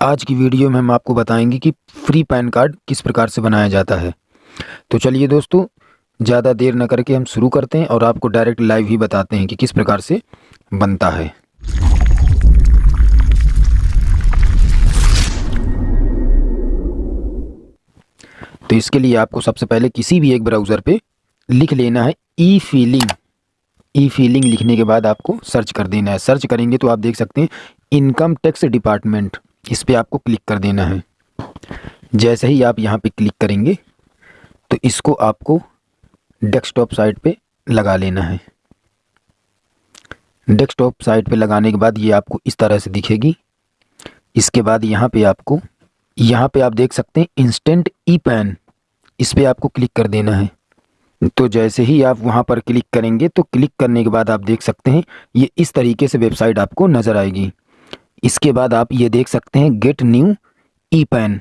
आज की वीडियो में हम आपको बताएँगे कि फ्री पैन कार्ड किस प्रकार से बनाया जाता है। तो चलिए दोस्तों, ज़्यादा देर न करके हम शुरू करते हैं और आपको डायरेक्ट लाइव ही बताते हैं कि किस प्रकार से बनता है। तो इसके लिए आपको सबसे पहले किसी भी एक ब्राउज़र पे लिख लेना है ई फीलिंग ई फीलिंग लिखने के बाद आपको सर्च कर देना है। सर्च करेंगे तो आप देख सकते हैं, इनकम टैक्स डिपार्टमेंट। इस पर आपको क्लिक कर देना है। जैसे ही आप यहाँ पे क्लिक करेंगे तो इसको आपको डेस्कटॉप साइट पे लगा लेना है। डेस्कटॉप साइट पे लगाने के बाद ये आपको इस तरह से दिखेगी। इसके बाद यहाँ पे आपको, यहाँ पे आप देख सकते हैं इंस्टेंट ई पैन इस पर आपको क्लिक कर देना है। तो जैसे ही आप वहाँ पर क्लिक करेंगे तो क्लिक करने के बाद आप देख सकते हैं, ये इस तरीके से वेबसाइट आपको नज़र आएगी। इसके बाद आप ये देख सकते हैं गेट न्यू ई पैन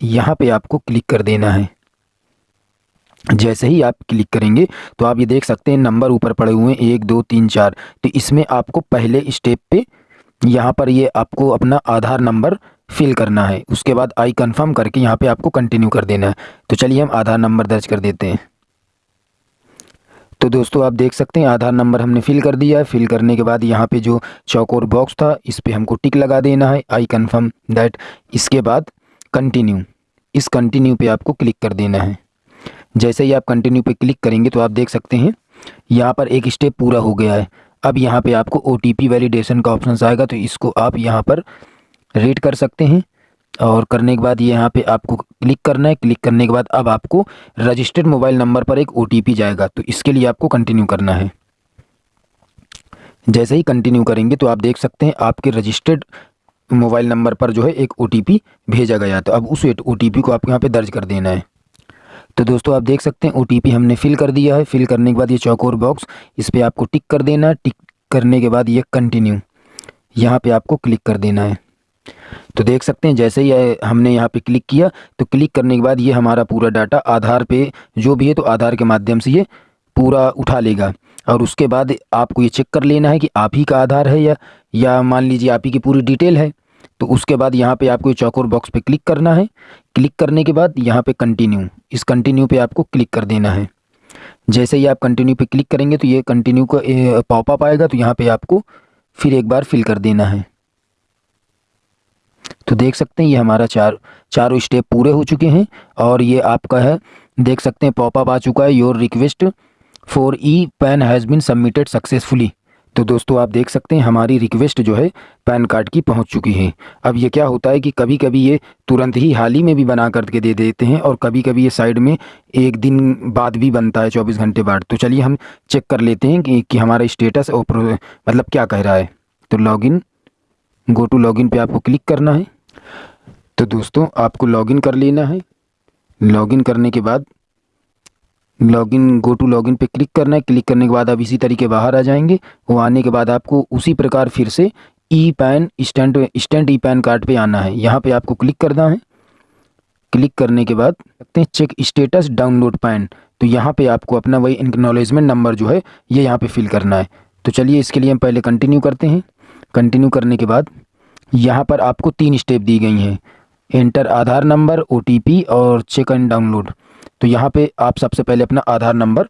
यहाँ पे आपको क्लिक कर देना है। जैसे ही आप क्लिक करेंगे तो आप ये देख सकते हैं नंबर ऊपर पड़े हुए हैं, एक, दो, तीन, चार। तो इसमें आपको पहले स्टेप पे यहाँ पर ये आपको अपना आधार नंबर फिल करना है। उसके बाद आई कंफर्म करके यहाँ पे आपको कंटिन्यू कर देना है। तो चलिए हम आधार नंबर दर्ज कर देते हैं। तो दोस्तों, आप देख सकते हैं, आधार नंबर हमने फिल कर दिया है। फिल करने के बाद यहाँ पे जो चौकोर बॉक्स था, इस पर हमको टिक लगा देना है। आई कन्फर्म दैट इसके बाद कंटिन्यू इस कंटिन्यू पे आपको क्लिक कर देना है। जैसे ही आप कंटिन्यू पे क्लिक करेंगे तो आप देख सकते हैं, यहाँ पर एक स्टेप पूरा हो गया है। अब यहाँ पे आपको ओ वैलिडेशन का ऑप्शन आएगा तो इसको आप यहाँ पर रेट कर सकते हैं। और करने के बाद यहाँ पे आपको क्लिक करना है। क्लिक करने के बाद अब आपको रजिस्टर्ड मोबाइल नंबर पर एक ओटीपी जाएगा। तो इसके लिए आपको कंटिन्यू करना है। जैसे ही कंटिन्यू करेंगे तो आप देख सकते हैं आपके रजिस्टर्ड मोबाइल नंबर पर जो है एक ओटीपी भेजा गया तो अब उस ओटीपी को आपको यहाँ पे दर्ज कर देना है। तो दोस्तों आप देख सकते हैं ओटीपी हमने फिल कर दिया है। फिल करने के बाद ये चौकोर बॉक्स इस पर आपको टिक कर देना है। टिक करने के बाद ये कंटिन्यू यहाँ पे आपको क्लिक कर देना है। तो देख सकते हैं, जैसे ही हमने यहाँ पे क्लिक किया तो क्लिक करने के बाद ये हमारा पूरा डाटा आधार पे जो भी है तो आधार के माध्यम से ये पूरा उठा लेगा। और उसके बाद आपको ये चेक कर लेना है कि आप ही का आधार है या या मान लीजिए आप ही की पूरी डिटेल है। तो उसके बाद यहाँ पे आपको चौकोर बॉक्स पे क्लिक करना है। क्लिक करने के बाद यहाँ पे कंटिन्यू इस कंटिन्यू पे आपको क्लिक कर देना है। जैसे ही आप कंटिन्यू पे क्लिक करेंगे तो ये कंटिन्यू का पॉपअप आएगा तो यहाँ पे आपको फिर एक बार फिल कर देना है। तो देख सकते हैं ये हमारा चार चारों स्टेप पूरे हो चुके हैं और ये आपका है। देख सकते हैं पॉपअप आ चुका है your request for e PAN has been submitted successfully तो दोस्तों आप देख सकते हैं हमारी रिक्वेस्ट जो है पैन कार्ड की पहुँच चुकी है। अब ये क्या होता है कि कभी कभी ये तुरंत ही हाल ही में भी बना करके दे देते हैं और कभी कभी ये साइड में एक दिन बाद भी बनता है चौबीस घंटे बाद। तो चलिए हम चेक कर लेते हैं कि, कि हमारा स्टेटस और मतलब क्या कह रहा है। तो लॉगिन गो टू लॉगिन पे आपको क्लिक करना है। तो दोस्तों, आपको लॉगिन कर लेना है। लॉगिन करने के बाद लॉगिन गो टू लॉगिन पे क्लिक करना है। क्लिक करने के बाद आप इसी तरीके बाहर आ जाएँगे। वो आने के बाद आपको उसी प्रकार फिर से e PAN stand stand e PAN card पे आना है। यहाँ पे आपको क्लिक करना है। क्लिक करने के बाद सकते हैं चेक स्टेटस डाउनलोड पैन तो यहाँ पे आपको अपना वही इनकनॉलेजमेंट नंबर जो है, ये यहाँ पे फिल करना है। तो चलिए, इसके लिए हम पहले कंटिन्यू करते हैं। कंटिन्यू करने के बाद यहाँ पर आपको तीन स्टेप दी गई हैं। एंटर आधार नंबर ओटीपी और चेक एंड डाउनलोड तो यहाँ पे आप सबसे पहले अपना आधार नंबर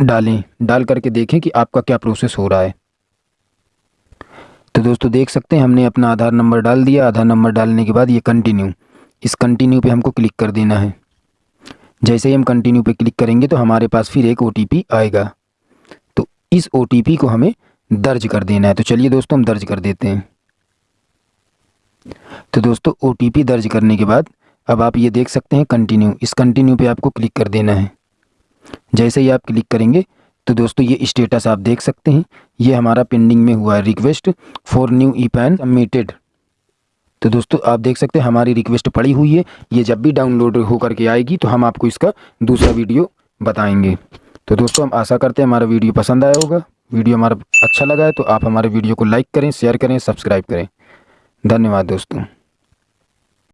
डालें। डाल करके देखें कि आपका क्या प्रोसेस हो रहा है। तो दोस्तों, देख सकते हैं, हमने अपना आधार नंबर डाल दिया। आधार नंबर डालने के बाद ये कंटिन्यू इस कंटिन्यू पे हमको क्लिक कर देना है। जैसे ही हम कंटिन्यू पे क्लिक करेंगे तो हमारे पास फिर एक ओटीपी आएगा। तो इस ओटीपी को हमें दर्ज कर देना है। तो चलिए दोस्तों, हम दर्ज कर देते हैं। तो दोस्तों ओटीपी दर्ज करने के बाद अब आप ये देख सकते हैं कंटिन्यू इस कंटिन्यू पे आपको क्लिक कर देना है। जैसे ही आप क्लिक करेंगे तो दोस्तों, ये स्टेटस आप देख सकते हैं। ये हमारा पेंडिंग में हुआ है request for new e PAN submitted तो दोस्तों, आप देख सकते हैं हमारी रिक्वेस्ट पड़ी हुई है। ये जब भी डाउनलोड होकर के आएगी तो हम आपको इसका दूसरा वीडियो बताएँगे। तो दोस्तों, हम आशा करते हैं हमारा वीडियो पसंद आया होगा। वीडियो हमारा अच्छा लगा है तो आप हमारे वीडियो को लाइक करें शेयर करें सब्सक्राइब करें। धन्यवाद दोस्तों।